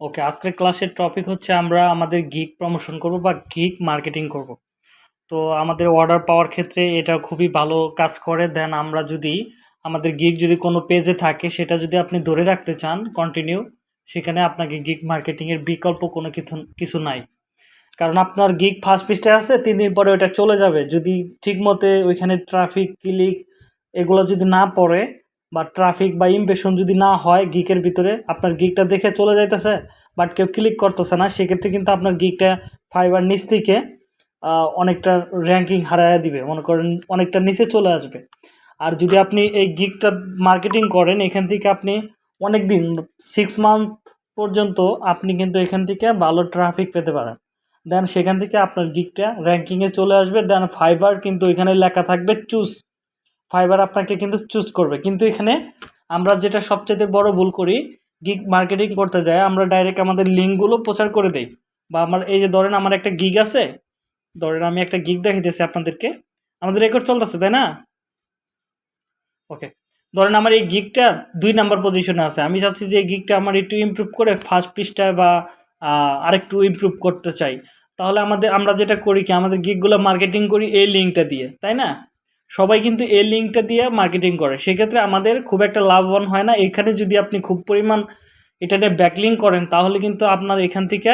ওকে, আজকের ক্লাসের টপিক হচ্ছে আমরা আমাদের গিগ প্রমোশন করব বা গিগ মার্কেটিং করব। তো আমাদের অর্ডার পাওয়ার ক্ষেত্রে এটা খুবই ভালো কাজ করে। দেন আমরা যদি, আমাদের গিগ যদি কোনো পেজে থাকে, সেটা যদি আপনি ধরে রাখতে চান কন্টিনিউ সেখানে আপনাকে গিগ মার্কেটিংয়ের বিকল্প কোনো কিছু কিছু নাই। কারণ আপনার গিগ ফার্স্ট পিসটা আছে, তিন দিন পরে ওটা চলে যাবে। যদি ঠিক মতে ওইখানে ট্রাফিক ক্লিক এগুলো যদি না পড়ে বা ট্রাফিক বা ইমপ্রেশন যদি না হয় গিকের ভিতরে, আপনার গিকটা দেখে চলে যাইতেছে বাট কেউ ক্লিক করতেছে না, সেক্ষেত্রে কিন্তু আপনার গিকটা ফাইবার নিচ থেকে অনেকটা র্যাঙ্কিং হারাইয়া দিবে। মনে করেন অনেকটা নিচে চলে আসবে। আর যদি আপনি এই গিকটা মার্কেটিং করেন, এখান থেকে আপনি অনেক দিন সিক্স মান্থ পর্যন্ত আপনি কিন্তু এখান থেকে ভালো ট্রাফিক পেতে পারেন। দেন সেখান থেকে আপনার গিকটা র্যাঙ্কিংয়ে চলে আসবে দেন ফাইবার কিন্তু এখানে লেখা থাকবে চুজ ফাইবার আপনাকে কিন্তু চুজ করবে। কিন্তু এখানে আমরা যেটা সবচেয়ে বড় ভুল করি গিগ মার্কেটিং করতে যাই আমরা ডাইরেক্ট আমাদের লিঙ্কগুলো প্রচার করে দেই। বা আমার, এই যে ধরেন আমার একটা গিগ আছে, ধরেন আমি একটা গিগ দেখাইতেছি আপনাদেরকে, আমাদের রেকর্ড চলতেছে, তাই না? ওকে ধরেন আমার এই গিগটা দুই নাম্বার পজিশনে আছে। আমি চাচ্ছি যে এই গিগটা আমার একটু ইমপ্রুভ করে ফার্স্ট পৃষ্ঠায় বা আরেকটু ইমপ্রুভ করতে চাই। তাহলে আমাদের, আমরা যেটা করি কি, আমাদের গিগগুলো মার্কেটিং করি এই লিঙ্কটা দিয়ে, তাই না? সবাই কিন্তু এই লিঙ্কটা দিয়ে মার্কেটিং করে। সেক্ষেত্রে আমাদের খুব একটা লাভবান হয় না। এখানে যদি আপনি খুব পরিমাণ এটা নিয়ে ব্যাকলিং করেন, তাহলে কিন্তু আপনার এখান থেকে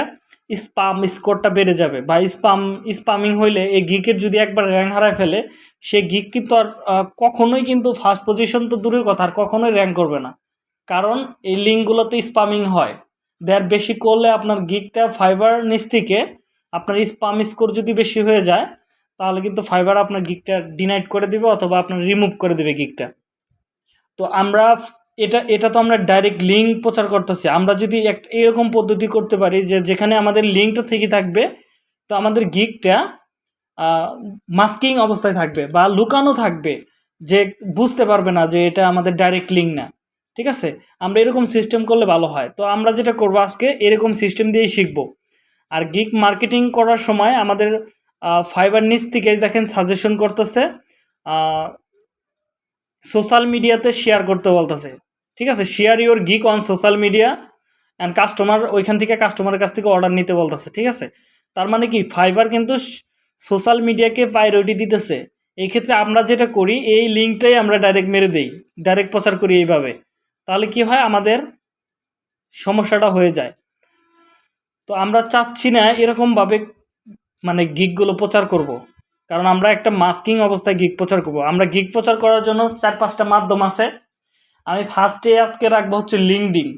স্পাম স্কোরটা বেড়ে যাবে বা স্পাম স্পামিং হইলে এই গিকের যদি একবার র্যাঙ্ক হারায় ফেলে, সে গিক কিন্তু আর কখনোই কিন্তু ফার্স্ট পজিশন তো দূরের কথা, আর কখনোই র্যাঙ্ক করবে না। কারণ এই লিঙ্কগুলোতে স্পামিং হয়। দেয়ার বেশি করলে আপনার গিকটা ফাইবার নিচ থেকে আপনার স্পাম স্কোর যদি বেশি হয়ে যায় তাহলে কিন্তু ফাইবার আপনার গিকটা ডিনাইট করে দিবে অথবা আপনার রিমুভ করে দেবে গিকটা তো আমরা এটা এটা তো আমরা ডাইরেক্ট লিঙ্ক প্রচার করতেছি। আমরা যদি এক, এরকম পদ্ধতি করতে পারি যে যেখানে আমাদের লিঙ্কটা থেকে থাকবে, তো আমাদের গিকটা মাস্কিং অবস্থায় থাকবে বা লুকানো থাকবে যে বুঝতে পারবে না যে এটা আমাদের ডাইরেক্ট লিঙ্ক না। ঠিক আছে? আমরা এরকম সিস্টেম করলে ভালো হয়। তো আমরা যেটা করব আজকে, এরকম সিস্টেম দিয়েই শিখব। আর গিক মার্কেটিং করার সময় আমাদের ফাইবার নিচ থেকে দেখেন সাজেশন করতেছে সোশ্যাল মিডিয়াতে শেয়ার করতে বলতেছে। ঠিক আছে? Share your geek on social media and customer ওইখান থেকে কাস্টমারের কাছ থেকে অর্ডার নিতে বলতেছে, ঠিক আছে? তার মানে কি? ফাইবার কিন্তু সোশ্যাল মিডিয়াকে প্রায়োরিটি দিতেছে। এই ক্ষেত্রে আমরা যেটা করি, এই লিঙ্কটাই আমরা ডাইরেক্ট মেরে দেই ডাইরেক্ট প্রচার করি এইভাবে। তাহলে কি হয়? আমাদের সমস্যাটা হয়ে যায়। তো আমরা চাচ্ছি না এরকমভাবে মানে গিকগুলো প্রচার করব। কারণ আমরা একটা মাস্কিং অবস্থায় গিক প্রচার করব। আমরা গিক প্রচার করার জন্য চার পাঁচটা মাধ্যম আছে আমি ফার্স্টে আজকে রাখব হচ্ছে লিঙ্কডিং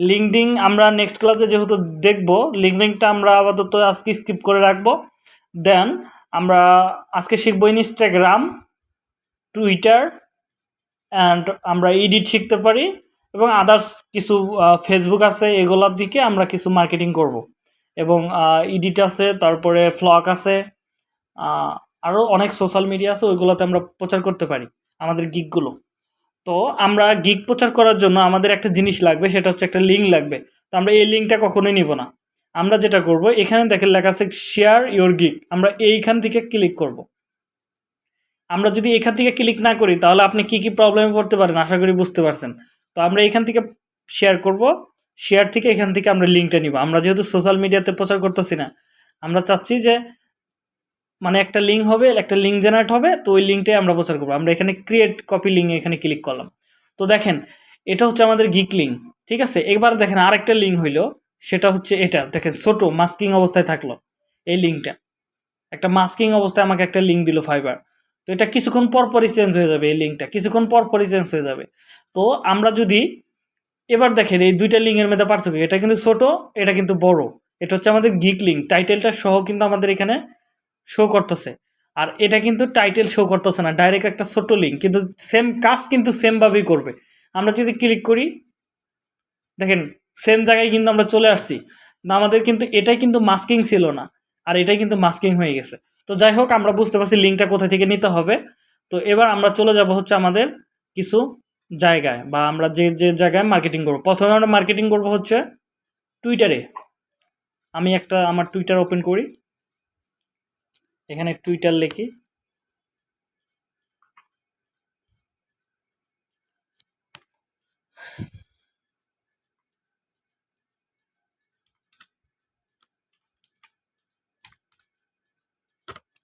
লিঙ্কডিং আমরা নেক্সট ক্লাসে যেহেতু দেখব লিঙ্কডিংটা আমরা আপাতত আজকে স্কিপ করে রাখব দেন আমরা আজকে শিখব ইনস্টাগ্রাম টুইটার অ্যান্ড আমরা এডিট শিখতে পারি এবং আদার্স কিছু ফেসবুক আছে, এগুলোর দিকে আমরা কিছু মার্কেটিং করব। এবং ইডিট আছে, তারপরে ফ্লক আছে আরও অনেক সোশ্যাল মিডিয়া আছে, ওইগুলোতে আমরা প্রচার করতে পারি, আমাদের গিকগুলো তো আমরা গিক প্রচার করার জন্য আমাদের একটা জিনিস লাগবে, সেটা হচ্ছে একটা লিঙ্ক লাগবে। তো আমরা এই লিঙ্কটা কখনোই নিব না। আমরা যেটা করব, এখানে দেখেন লেখা আছে শেয়ার ইয়োর গিক আমরা এইখান থেকে ক্লিক করব। আমরা যদি এখান থেকে ক্লিক না করি, তাহলে আপনি কি কি প্রবলেমে পড়তে পারেন? আশা করি বুঝতে পারছেন। তো আমরা এখান থেকে শেয়ার করব। শেয়ার থেকে এখান থেকে আমরা লিঙ্কটা নিব। আমরা যেহেতু সোশ্যাল মিডিয়াতে প্রচার করতেছি না, আমরা চাচ্ছি যে মানে একটা লিঙ্ক হবে, একটা লিঙ্ক জেনারেট হবে, তো ওই লিঙ্কটাই আমরা প্রচার করব। আমরা এখানে ক্রিয়েট কপি লিঙ্ক এখানে ক্লিক করলাম। তো দেখেন, এটা হচ্ছে আমাদের গিক লিঙ্ক ঠিক আছে? এবার দেখেন আরেকটা লিঙ্ক হইল, সেটা হচ্ছে এটা। দেখেন ছোটো মাস্কিং অবস্থায় থাকল এই লিঙ্কটা একটা মাস্কিং অবস্থায় আমাকে একটা লিঙ্ক দিল ফাইবার তো এটা কিছুক্ষণ পর পরই চেঞ্জ হয়ে যাবে এই লিঙ্কটা কিছুক্ষণ পর পরই চেঞ্জ হয়ে যাবে। তো আমরা যদি এবার দেখেন, এই দুইটা লিঙ্কের মধ্যে পার্থক্য এটা কিন্তু ছোট, এটা কিন্তু বড়। এটা হচ্ছে আমাদের গিক লিঙ্ক টাইটেলটা সহ কিন্তু আমাদের এখানে শো করতেছে। আর এটা কিন্তু টাইটেল শো করতেছে না ডাইরেক্ট একটা ছোট লিঙ্ক কিন্তু সেম কাজ কিন্তু সেমভাবেই করবে। আমরা যদি ক্লিক করি, দেখেন সেম জায়গায় কিন্তু আমরা চলে আসছি। না, আমাদের কিন্তু, এটাই কিন্তু মাস্কিং ছিল না। আর এটাই কিন্তু মাস্কিং হয়ে গেছে। তো যাই হোক, আমরা বুঝতে পারছি লিঙ্কটা কোথা থেকে নিতে হবে। তো এবার আমরা চলে যাব হচ্ছে আমাদের কিছু জায়গায় বা আমরা যে যে জায়গায় মার্কেটিং করব। প্রথমে আমরা মার্কেটিং করব হচ্ছে টুইটারে আমি একটা, আমার টুইটার ওপেন করি। এখানে টুইটার লিখি।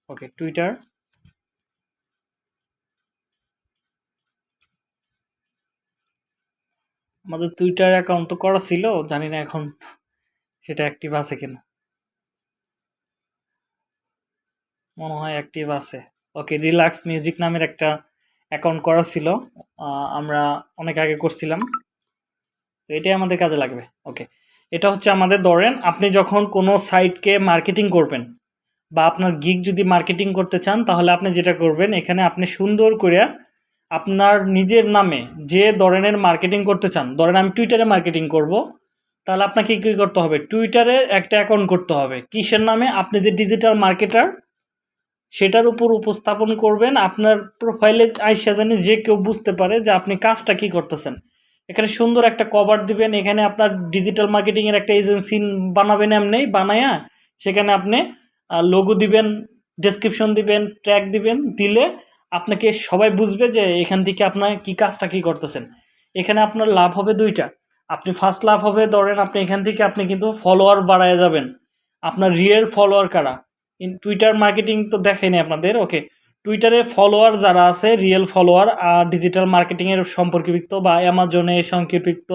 ওকে টুইটার আমাদের টুইটার অ্যাকাউন্ট তো করা ছিল, জানি না এখন সেটা অ্যাক্টিভ আছে কিনা। মনে হয় অ্যাক্টিভ আছে। ওকে রিল্যাক্স মিউজিক নামের একটা অ্যাকাউন্ট করা ছিল আমরা অনেক আগে করছিলাম। তো এটাই আমাদের কাজে লাগবে। ওকে এটা হচ্ছে আমাদের ধরেন, আপনি যখন কোনো সাইটকে মার্কেটিং করবেন বা আপনার গিগ যদি মার্কেটিং করতে চান, তাহলে আপনি যেটা করবেন, এখানে আপনি সুন্দর করে আপনার নিজের নামে যে ধরনের মার্কেটিং করতে চান, ধরেন আমি টুইটারে মার্কেটিং করব, তাহলে আপনাকে কী করতে হবে? টুইটারে একটা অ্যাকাউন্ট করতে হবে। কিসের নামে? আপনি যে ডিজিটাল মার্কেটার সেটার উপর উপস্থাপন করবেন। আপনার প্রোফাইলে আইসা জানি যে কেউ বুঝতে পারে যে আপনি কাজটা কি করতেছেন। এখানে সুন্দর একটা কভার দিবেন। এখানে আপনার ডিজিটাল মার্কেটিংয়ের একটা এজেন্সি বানাবেন এমনি, বানায়া সেখানে আপনি লোগো দিবেন ডেসক্রিপশন দিবেন ট্র্যাক দিবেন, দিলে আপনাকে সবাই বুঝবে যে এখান থেকে আপনার কি কাজটা কি করতেছেন। এখানে আপনার লাভ হবে দুইটা। আপনি ফার্স্ট লাভ হবে, ধরেন আপনি এখান থেকে আপনি কিন্তু ফলোয়ার বাড়ায় যাবেন। আপনার রিয়েল ফলোয়ার কারা? ইন টুইটার মার্কেটিং তো দেখেনি আপনাদের ওকে টুইটারে ফলোয়ার যারা আছে রিয়েল ফলোয়ার আর ডিজিটাল মার্কেটিংয়ের সম্পর্কিত বা অ্যামাজনে সম্পর্কিত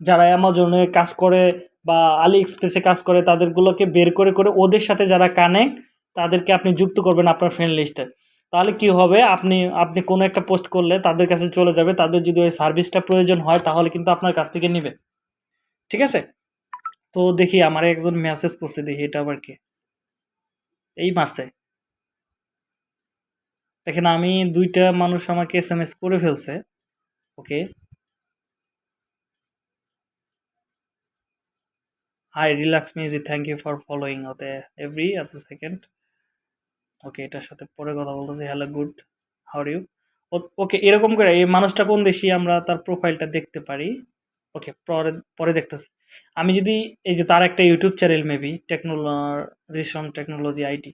যারা অ্যামাজনে কাজ করে বা আলি এক্সপ্রেসে কাজ করে, তাদেরগুলোকে বের করে করে ওদের সাথে যারা কানেক্ট তাদেরকে আপনি যুক্ত করবেন আপনার ফ্রেন্ড লিস্টে তাহলে কি হবে? আপনি আপনি কোনো একটা পোস্ট করলে তাদের কাছে চলে যাবে। তাদের যদি ওই সার্ভিসটা প্রয়োজন হয়, তাহলে কিন্তু আপনার কাছ থেকে নেবে। ঠিক আছে? তো দেখি, আমার একজন মেসেজ করছে, দেখি এটা আবার কি? এই মাসে দেখেন, আমি দুইটা মানুষ আমাকে এস এম এস করে ফেলছে। Okay? Hi relax music thank you for following ওতে এভরি এত সেকেন্ড ওকে এটার সাথে পরে কথা বলতেছি। Hello good how you okay এরকম করে এই মানুষটা কোন দেশি আমরা তার প্রোফাইলটা দেখতে পারি? ওকে পরে পরে দেখতেছি। আমি যদি এই যে তার একটা ইউটিউব চ্যানেল মেবি টেকনোলো রিসন টেকনোলজি আইটি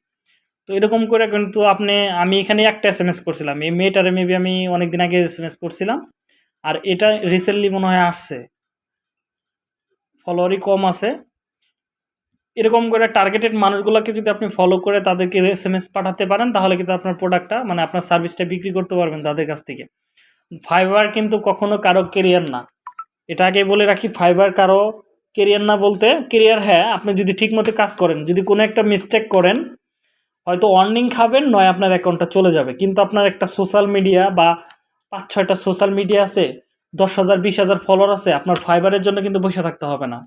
তো এরকম করে কিন্তু আপনি, আমি এখানে একটা এস এম এস করছিলাম। এই মেয়েটারে মেবি আমি অনেক দিন আগে এস এম এস করছিলাম। আর এটা রিসেন্টলি মনে হয় আসছে। ফলোয়ারই কম আছে। এরকম করে টার্গেটেড মানুষগুলোকে যদি আপনি ফলো করে তাদেরকে এস এম এস পাঠাতে পারেন, তাহলে কিন্তু আপনার প্রোডাক্টটা মানে আপনার সার্ভিসটা বিক্রি করতে পারবেন তাদের কাছ থেকে। ফাইবার কিন্তু কখনো কারও কেরিয়ার না। এটা আগে বলে রাখি ফাইবার কারও কেরিয়ার না বলতে কেরিয়ার হ্যাঁ আপনি যদি ঠিকমতো কাজ করেন, যদি কোনো একটা মিস্টেক করেন, হয়তো ওয়ার্নিং খাবেন, নয় আপনার অ্যাকাউন্টটা চলে যাবে। কিন্তু আপনার একটা সোশ্যাল মিডিয়া বা পাঁচ ছয়টা সোশ্যাল মিডিয়া আছে, দশ হাজার, বিশ হাজার ফলোয়ার আছে, আপনার ফাইবারের জন্য কিন্তু বসে থাকতে হবে না।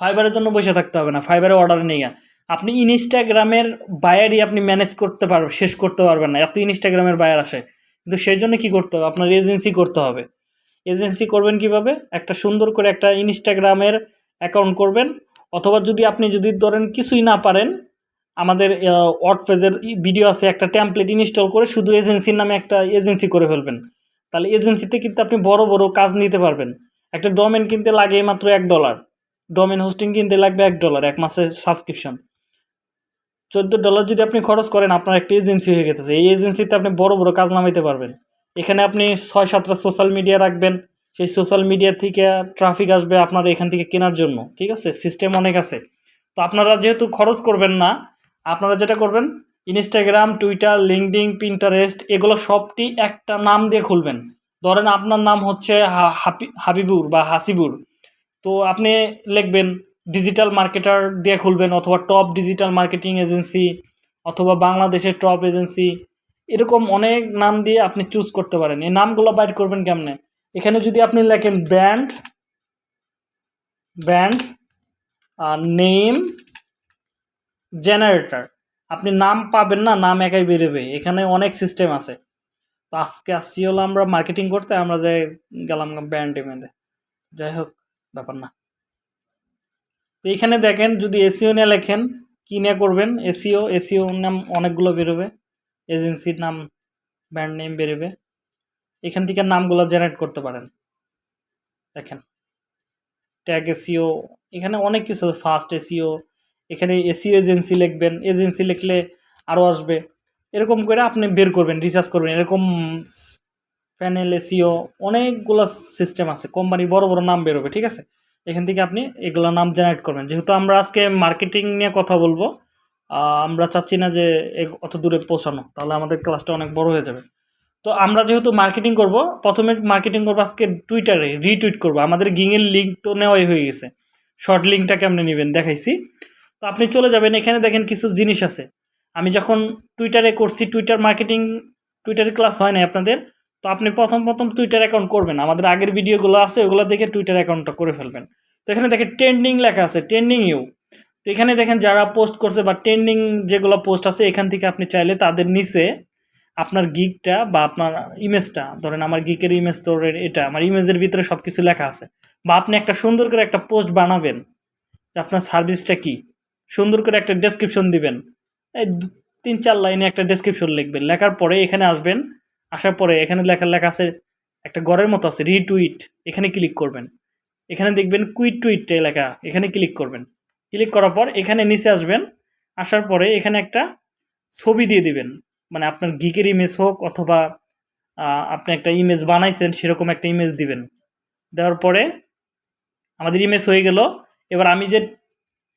ফাইবারের জন্য বসে থাকতে হবে না ফাইবারে অর্ডার নিয়ে আপনি ইনস্টাগ্রামের বায়ারই আপনি ম্যানেজ করতে পারবেন শেষ করতে পারবেন না। এত ইনস্টাগ্রামের বায়ার আসে। কিন্তু সেই জন্য কী করতে হবে? আপনার এজেন্সি করতে হবে। এজেন্সি করবেন কীভাবে? একটা সুন্দর করে একটা ইনস্টাগ্রামের অ্যাকাউন্ট করবেন। অথবা যদি আপনি যদি ধরেন কিছুই না পারেন, আমাদের ওয়ার্ড পেজের ভিডিও আছে, একটা ট্যাম্পলেট ইনস্টল করে শুধু এজেন্সির নামে একটা এজেন্সি করে ফেলবেন। তাহলে এজেন্সিতে কিন্তু আপনি বড় বড় কাজ নিতে পারবেন। একটা ডোমেন কিনতে লাগে মাত্র এক ডলার ডোমেন হোস্টিং কিনতে লাগবে এক ডলার এক মাসের সাবস্ক্রিপশন চোদ্দ ডলার যদি আপনি খরচ করেন, আপনার একটা এজেন্সি হয়ে গেছে। এই এজেন্সিতে আপনি বড় বড় কাজ নামাইতে পারবেন। এখানে আপনি ছয় সাতটা সোশ্যাল মিডিয়া রাখবেন। সেই সোশ্যাল মিডিয়া থেকে ট্রাফিক আসবে আপনার এখান থেকে কেনার জন্য। ঠিক আছে? সিস্টেম অনেক আছে। তো আপনারা যেহেতু খরচ করবেন না, আপনারা যেটা করবেন ইনস্টাগ্রাম টুইটার লিঙ্কডিং পিন্টারেস্ট এগুলো সবটি একটা নাম দিয়ে খুলবেন। ধরেন আপনার নাম হচ্ছে হাবিবুর বা হাসিবুর। তো আপনি লিখবেন ডিজিটাল মার্কেটার দিয়ে খুলবেন অথবা টপ ডিজিটাল মার্কেটিং এজেন্সি অথবা বাংলাদেশের টপ এজেন্সি এরকম অনেক নাম দিয়ে আপনি চুজ করতে পারেন। এই নামগুলো বাইর করবেন কেমনে? এখানে যদি আপনি লেখেন ব্র্যান্ড ব্র্যান্ড নেম জেনারেটর আপনি নাম পাবেন না, নাম একাই বেরোবে। এখানে অনেক সিস্টেম আছে। তো আজকে আসছি হলো আমরা মার্কেটিং করতে, আমরা যে গেলাম ব্র্যান্ড এমএতে যাই হোক। ব্যাপার না। তো এখানে দেখেন, যদি এসিও নিয়ে লেখেন, কী নিয়ে করবেন? এসিও এসিও নাম অনেকগুলো বেরোবে। এজেন্সির নাম, ব্র্যান্ড নেম বেরোবে। এখান থেকে নামগুলো জেনারেট করতে পারেন। দেখেন, ট্যাগ এসিও, এখানে অনেক কিছু, ফাস্ট এসিও, এখানে এসিও এজেন্সি লিখবেন। এজেন্সি লিখলে আরও আসবে। এরকম করে আপনি বের করবেন রিসার্চ করবেন। এরকম প্যানেল এসিও অনেকগুলো সিস্টেম আছে। কোম্পানি বড় বড় নাম বেরোবে, ঠিক আছে? এখান থেকে আপনি এগুলো নাম জেনারেট করবেন। যেহেতু আমরা আজকে মার্কেটিং নিয়ে কথা বলব আমরা চাচ্ছি না যে অত দূরে পৌঁছানো, তাহলে আমাদের ক্লাসটা অনেক বড় হয়ে যাবে। তো আমরা যেহেতু মার্কেটিং করব, প্রথমে মার্কেটিং করব আজকে টুইটারে রিটুইট করব। আমাদের গিংয়ের লিঙ্ক তো নেওয়াই হয়ে গেছে। শর্ট লিঙ্কটা কেমনে নেবেন দেখাইছি। তো আপনি চলে যাবেন, এখানে দেখেন কিছু জিনিস আছে। আমি যখন টুইটারে করছি টুইটার মার্কেটিং টুইটারে ক্লাস হয় না আপনাদের তো আপনি প্রথম প্রথম টুইটার অ্যাকাউন্ট করবেন। আমাদের আগের ভিডিওগুলো আছে, ওগুলো দেখে টুইটার অ্যাকাউন্টটা করে ফেলবেন। তো এখানে দেখেন ট্রেন্ডিং লেখা আছে ট্রেন্ডিং ইউ তো এখানে দেখেন যারা পোস্ট করছে বা ট্রেন্ডিং যেগুলো পোস্ট আছে, এখান থেকে আপনি চাইলে তাদের নিচে আপনার গিকটা বা আপনার ইমেজটা ধরেন আমার গিকের ইমেজ তোরের এটা, আমার ইমেজের ভিতরে সব কিছু লেখা আছে। বা আপনি একটা সুন্দর করে একটা পোস্ট বানাবেন, যে আপনার সার্ভিসটা কি? সুন্দর করে একটা ডেসক্রিপশন দিবেন। এই তিন, চার লাইনে একটা ডেসক্রিপশন লিখবেন। লেখার পরে এখানে আসবেন আসার পরে এখানে লেখা লেখা আছে, একটা গড়ের মতো আছে রিটুইট এখানে ক্লিক করবেন। এখানে দেখবেন কুইট টুইট লেখা, এখানে ক্লিক করবেন। ক্লিক করার পর এখানে নিচে আসবেন, আসার পরে এখানে একটা ছবি দিয়ে দিবেন। মানে আপনার গিকের ইমেজ হোক অথবা আপনি একটা ইমেজ বানাইছেন, সেরকম একটা ইমেজ দিবেন। দেওয়ার পরে আমাদের ইমেজ হয়ে গেল। এবার আমি যে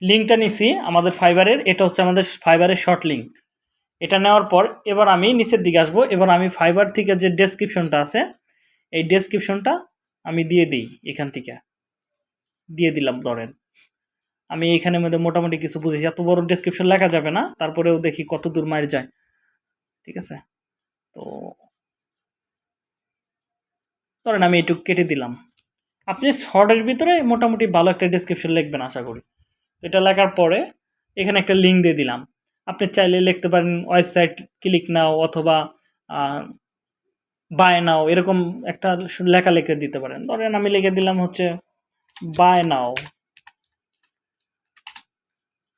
লিঙ্কটা নিছি, আমাদের ফাইবারের এটা হচ্ছে আমাদের ফাইবারের শর্ট লিঙ্ক এটা নেওয়ার পর এবার আমি নিচের দিকে আসব। এবার আমি ফাইবার থেকে যে ডেসক্রিপশনটা আছে, এই ডেসক্রিপশনটা আমি দিয়ে দিই এখান থেকে। দিয়ে দিলাম, ধরেন। আমি এখানে মধ্যে মোটামুটি কিছু বুঝেছি। এত বড় ডেসক্রিপশন লেখা যাবে না, তারপরেও দেখি কত দূর মায়ের যায়। ঠিক আছে? তো ধরেন আমি একটু কেটে দিলাম। আপনি শর্টের ভিতরে মোটামুটি ভালো একটা ডেসক্রিপশন লিখবেন, আশা করি। এটা লেখার পরে এখানে একটা লিঙ্ক দিয়ে দিলাম। আপনি চাইলে লিখতে পারেন ওয়েবসাইট ক্লিক নাও অথবা বাই নাও, এরকম একটা লেখা লিখে দিতে পারেন। ধরেন আমি লিখে দিলাম হচ্ছে বাই নাও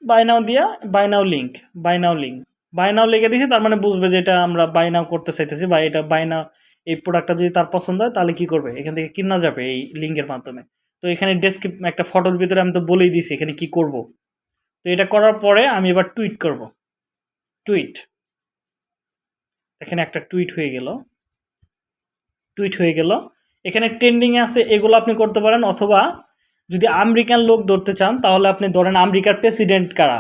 বাই নাও দিয়া buy now link buy now link buy now লিখে দিয়েছি তার মানে বুঝবে যে এটা আমরা বাই নাও করতে চাইতেছি বা এটা বাই নাও এই প্রোডাক্টটা যদি তার পছন্দ হয় তাহলে কি করবে? এখান থেকে কিনা যাবে এই লিঙ্কের মাধ্যমে। তো এখানে ডেসক্রিপ একটা ফটোর ভিতরে আমি তো বলেই দিয়েছি এখানে কি করব। তো এটা করার পরে আমি এবার টুইট করব। টুইট এখানে একটা টুইট হয়ে গেল। টুইট হয়ে গেল। এখানে ট্রেন্ডিংয়ে আছে, এগুলো আপনি করতে পারেন, অথবা যদি আমেরিকান লোক ধরতে চান, তাহলে আপনি ধরেন আমেরিকার প্রেসিডেন্ট কারা?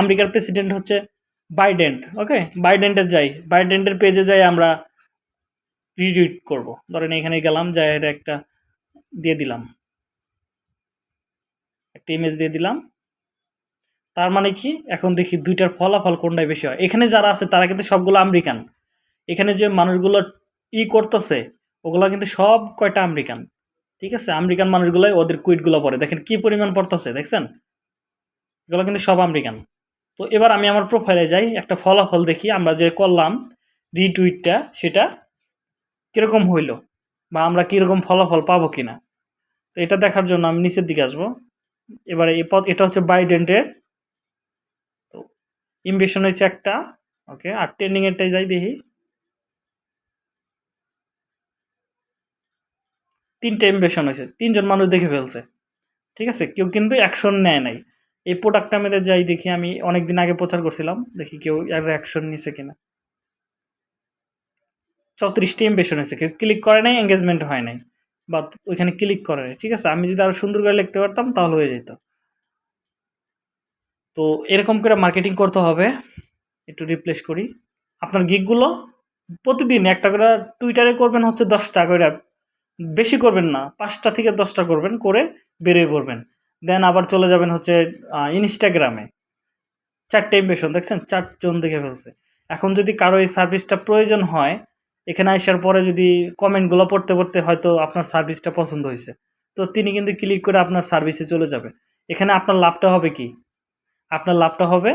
আমেরিকার প্রেসিডেন্ট হচ্ছে বাইডেন্ট ওকে বাইডেন্টের যাই। বাইডেন্টের পেজে যাই আমরা রিটুইট করব। ধরেন এখানে গেলাম, যাই এটা একটা দিয়ে দিলাম। একটা ইমেজ দিয়ে দিলাম। তার মানে কি? এখন দেখি দুইটার ফলাফল কোনটাই বেশি হয়। এখানে যারা আছে, তারা কিন্তু সবগুলো আমেরিকান। এখানে যে মানুষগুলো ই করতেছে, ওগুলো কিন্তু সব কয়টা আমেরিকান। ঠিক আছে? আমেরিকান মানুষগুলোই ওদের কুইটগুলো পড়ে দেখেন কি পরিমাণ পড়তেছে, দেখছেন? এগুলো কিন্তু সব আমেরিকান। তো এবার আমি আমার প্রোফাইলে যাই, একটা ফলাফল দেখি, আমরা যে করলাম রিটুইটটা সেটা কীরকম হইল বা আমরা কীরকম ফলাফল পাবো কিনা। তো এটা দেখার জন্য আমি নিচের দিকে আসব। এবারে এটা হচ্ছে বাইডেন্টের ইমবেশন হয়েছে একটা ওকে আর ট্রেন্ডিংয়েরটাই যাই দেখি। তিনটে ইমবেশন হয়েছে, তিনজন মানুষ দেখে ফেলছে, ঠিক আছে? কেউ কিন্তু অ্যাকশন নেয় নাই। এই প্রোডাক্টটা আমাদের যাই দেখি, আমি অনেক দিন আগে প্রচার করছিলাম, দেখি কেউ এর অ্যাকশন নিছে কিনা। চৌত্রিশটি ইমবেশন হয়েছে, কেউ ক্লিক করে নাই এঙ্গেজমেন্ট হয় নাই বা ওইখানে ক্লিক করে নাই, ঠিক আছে? আমি যদি আরও সুন্দর করে লিখতে পারতাম, তাহলে হয়ে যেত। তো এরকম করে মার্কেটিং করতে হবে। একটু রিপ্লেস করি। আপনার গিকগুলো প্রতিদিন একটা করে টুইটারে করবেন হচ্ছে দশটা করে। বেশি করবেন না, পাঁচটা থেকে দশটা করবেন, করে বেরিয়ে পড়বেন। দেন আবার চলে যাবেন হচ্ছে ইনস্টাগ্রামে চারটে ইমপ্রেশন দেখছেন? চারজন দেখে ফেলছে। এখন যদি কারও এই সার্ভিসটা প্রয়োজন হয়, এখানে আসার পরে যদি কমেন্টগুলো পড়তে পড়তে হয়তো আপনার সার্ভিসটা পছন্দ হয়েছে। তো তিনি কিন্তু ক্লিক করে আপনার সার্ভিসে চলে যাবে। এখানে আপনার লাভটা হবে কি? আপনার লাভটা হবে।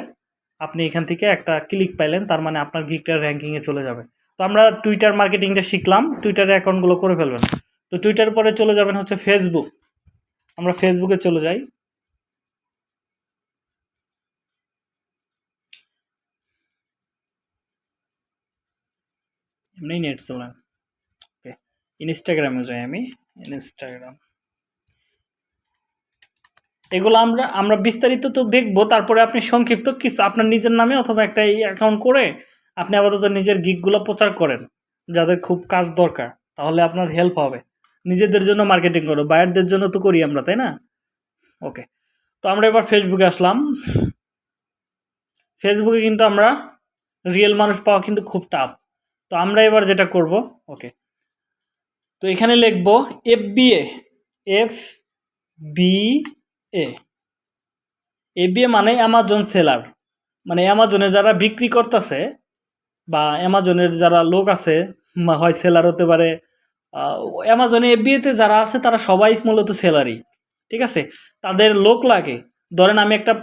আপনি এখান থেকে একটা ক্লিক পাইলেন, তার মানে আপনার গিকটার র্যাঙ্কিংয়ে চলে যাবে। তো আমরা টুইটার মার্কেটিংটা শিখলাম টুইটারে অ্যাকাউন্টগুলো করে ফেলবেন। তো টুইটার পরে চলে যাবেন হচ্ছে ফেসবুক আমরা ফেসবুকে চলে যাই। এমনি নেট চলে ওকে ইনস্টাগ্রামে যাই আমি। ইনস্টাগ্রাম এগুলো আমরা আমরা বিস্তারিত তো দেখব, তারপরে আপনি সংক্ষিপ্ত কিছু, আপনার নিজের নামে অথবা একটা এই অ্যাকাউন্ট করে আপনি আপাতত নিজের গিকগুলো প্রচার করেন, যাদের খুব কাজ দরকার, তাহলে আপনার হেল্প হবে। নিজেদের জন্য মার্কেটিং করো বায়ারদের জন্য তো করি আমরা, তাই না? ওকে তো আমরা এবার ফেসবুকে আসলাম। ফেসবুকে কিন্তু আমরা রিয়েল মানুষ পাওয়া কিন্তু খুব টাফ তো আমরা এবার যেটা করব ওকে তো এখানে লিখব F B F B A. F B A মানে অ্যামাজন সেলার মানে অ্যামাজনে যারা বিক্রি করতেছে বা অ্যামাজনের যারা লোক আছে হয় সেলার হতে পারে অ্যামাজনে এফবিএতে যারা আছে, তারা সবাই মূলত সেলারই ঠিক আছে? তাদের লোক লাগে। ধরেন আমি একটা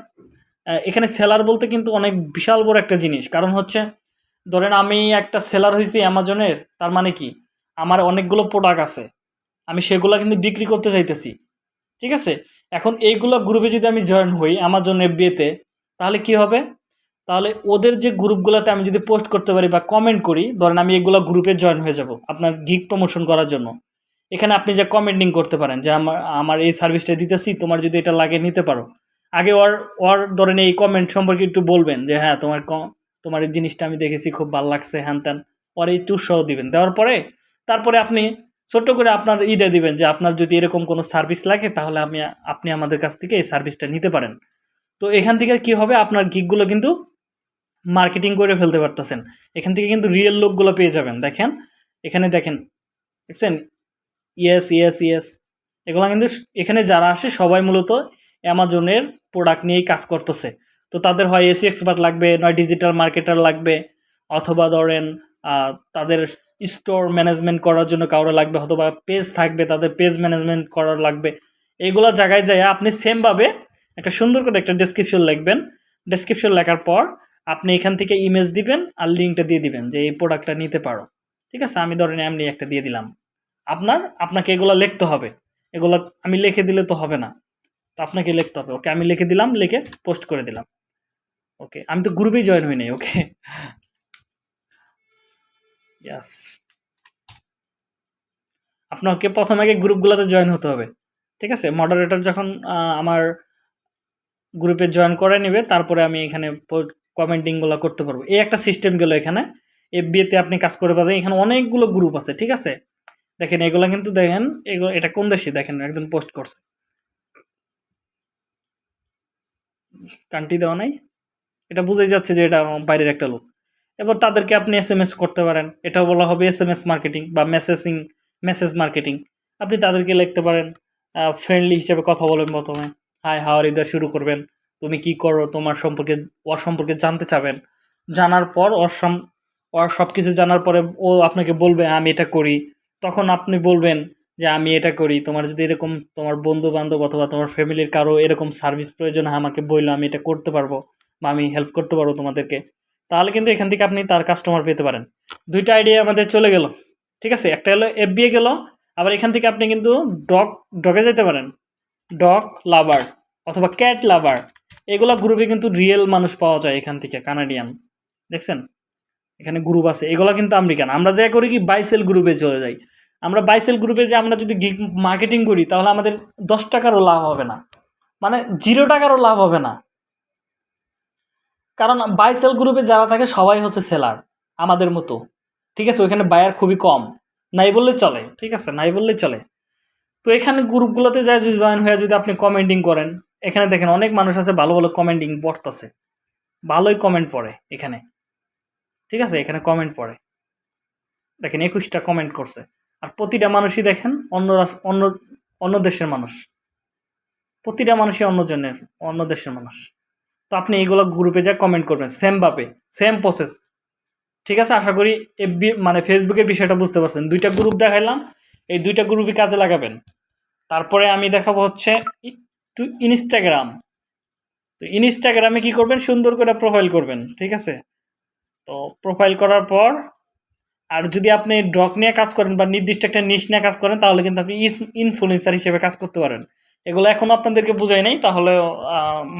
এখানে সেলার বলতে কিন্তু অনেক বিশাল বড় একটা জিনিস। কারণ হচ্ছে, ধরেন আমি একটা সেলার হয়েছি অ্যামাজনের তার মানে কি? আমার অনেকগুলো প্রোডাক্ট আছে। আমি সেগুলো কিন্তু বিক্রি করতে চাইতেছি, ঠিক আছে? এখন এইগুলো গ্রুপে যদি আমি জয়েন হই অ্যামাজন এফবিএতে তাহলে কি হবে? তাহলে ওদের যে গ্রুপগুলোতে আমি যদি পোস্ট করতে পারি বা কমেন্ট করি, ধরেন আমি এগুলো গ্রুপে জয়েন হয়ে যাব আপনার গিগ প্রমোশন করার জন্য। এখানে আপনি যে কমেন্টিং করতে পারেন, যে আমার আমার এই সার্ভিসটা দিতেছি, তোমার যদি এটা লাগে নিতে পারো। আগে ওর ওর ধরেন এই কমেন্ট সম্পর্কে একটু বলবেন, যে হ্যাঁ তোমার তোমার এই জিনিসটা আমি দেখেছি, খুব ভালো লাগছে, হ্যান ত্যান। ওর একটু উৎসাহ দিবেন। দেওয়ার পরে, তারপরে আপনি ছোট্ট করে আপনার ইটা দিবেন যে আপনার যদি এরকম কোনো সার্ভিস লাগে, তাহলে আমি, আপনি আমাদের কাছ থেকে এই সার্ভিসটা নিতে পারেন। তো এখান থেকে কি হবে? আপনার গিকগুলো কিন্তু মার্কেটিং করে ফেলতে পারতেছেন। এখান থেকে কিন্তু রিয়েল লোকগুলো পেয়ে যাবেন। দেখেন, এখানে দেখেন, দেখছেন? ইয়েস ইয়েস ইয়েস এগুলো কিন্তু এখানে যারা আসে, সবাই মূলত অ্যামাজনের প্রোডাক্ট নিয়েই কাজ করতেছে। তো তাদের হয় এসি এক্সপার্ট লাগবে, নয় ডিজিটাল মার্কেটার লাগবে, অথবা ধরেন তাদের স্টোর ম্যানেজমেন্ট করার জন্য কারও লাগবে অথবা পেজ থাকবে, তাদের পেজ ম্যানেজমেন্ট করার লাগবে। এইগুলো জায়গায় যায় আপনি সেমভাবে একটা সুন্দর করে একটা ডেসক্রিপশন লিখবেন। ডেসক্রিপশন লেখার পর আপনি এখান থেকে ইমেজ দিবেন আর লিঙ্কটা দিয়ে দিবেন যে এই প্রোডাক্টটা নিতে পারো। ঠিক আছে? আমি ধরেন এমনি একটা দিয়ে দিলাম। আপনার, আপনাকে এগুলো লিখতে হবে। এগুলো আমি লিখে দিলে তো হবে না। তো আপনাকে লিখতে হবে। ওকে, আমি লিখে দিলাম, লিখে পোস্ট করে দিলাম। ওকে, আমি তো গ্রুপেই জয়েন হই নাই, ওকে? ইয়াস আপনাকে প্রথম আগে গ্রুপগুলোতে জয়েন হতে হবে। ঠিক আছে? মডারেটর যখন আমার গ্রুপে জয়েন করে নেবে, তারপরে আমি এখানে কমেন্টিংগুলো করতে পারব। এই একটা সিস্টেম গেল এখানে। এফবিএতে আপনি কাজ করে পাবেন। এখানে অনেকগুলো গ্রুপ আছে, ঠিক আছে? দেখেন, এগুলো কিন্তু দেখেন এগুলো এটা কোন দেশে? দেখেন, একজন পোস্ট করছে। কান্ট্রি দেওয়া নাই। এটা বুঝাই যাচ্ছে যে এটা বাইরের একটা লোক। এবার তাদেরকে আপনি এস এম এস করতে পারেন। এটা বলা হবে এস এম এস মার্কেটিং বা মেসেজিং মেসেজ মার্কেটিং আপনি তাদেরকে লিখতে পারেন ফ্রেন্ডলি হিসেবে কথা বলবেন প্রথমে। হাই হাওয়ার ইদার শুরু করবেন। তুমি কি করো? তোমার সম্পর্কে, ওর সম্পর্কে জানতে চাবেন। জানার পর ওর সম, ওর সব কিছু জানার পরে ও আপনাকে বলবে, আমি এটা করি। তখন আপনি বলবেন যে, আমি এটা করি। তোমার যদি এরকম, তোমার বন্ধু বান্ধব অথবা তোমার ফ্যামিলির কারও এরকম সার্ভিস প্রয়োজন আমাকে বলল, আমি এটা করতে পারব বা আমি হেল্প করতে পারব তোমাদেরকে। তাহলে কিন্তু এখান থেকে আপনি তার কাস্টমার পেতে পারেন। দুইটা আইডিয়া আমাদের চলে গেল, ঠিক আছে? একটা হলো এফবিএ গেল, আবার এখান থেকে আপনি কিন্তু ডগ ডগে যেতে পারেন। ডগ লাভার অথবা ক্যাট লাভার এগুলো গ্রুপে কিন্তু রিয়েল মানুষ পাওয়া যায় এখান থেকে কানাডিয়ান দেখছেন? এখানে গ্রুপ আছে, এগুলো কিন্তু আমেরিকান আমরা যা করি কি বাইসেল গ্রুপে চলে যাই। আমরা বাইসেল গ্রুপে যে আমরা যদি মার্কেটিং করি, তাহলে আমাদের দশ টাকারও লাভ হবে না। মানে জিরো টাকারও লাভ হবে না। কারণ বাইসেল গ্রুপে যারা থাকে সবাই হচ্ছে সেলার আমাদের মতো। ঠিক আছে? ওইখানে বায়ার খুবই কম। নাই বললে চলে। ঠিক আছে? নাই বললে চলে। তো এখানে গ্রুপগুলোতে যায় যদি জয়েন হয়ে যদি আপনি কমেন্টিং করেন, এখানে দেখেন অনেক মানুষ আছে ভালো ভালো কমেন্টিং পড়তেছে। ভালোই কমেন্ট পড়ে এখানে। ঠিক আছে? এখানে কমেন্ট পড়ে। দেখেন একুশটা কমেন্ট করছে। আর প্রতিটা মানুষই দেখেন অন্য অন্য অন্য দেশের মানুষ। প্রতিটা মানুষই অন্য জনের, অন্য দেশের মানুষ। তো আপনি এইগুলো গ্রুপে যা কমেন্ট করবেন সেম ভাবে সেম প্রসেস ঠিক আছে? আশা করি এফবি মানে ফেসবুকের বিষয়টা বুঝতে পারছেন। দুইটা গ্রুপ দেখাইলাম, এই দুইটা গ্রুপই কাজে লাগাবেন। তারপরে আমি দেখাবো হচ্ছে টু ইনস্টাগ্রাম তো ইনস্টাগ্রামে কি করবেন? সুন্দর করে প্রোফাইল করবেন, ঠিক আছে? তো প্রোফাইল করার পর, আর যদি আপনি ড্রক নিয়ে কাজ করেন বা নির্দিষ্ট একটা নিশ নিয়ে কাজ করেন, তাহলে কিন্তু আপনি ইনফ্লুয়েন্সার হিসেবে কাজ করতে পারেন। এগুলো এখনও আপনাদেরকে বুঝাই নাই, তাহলে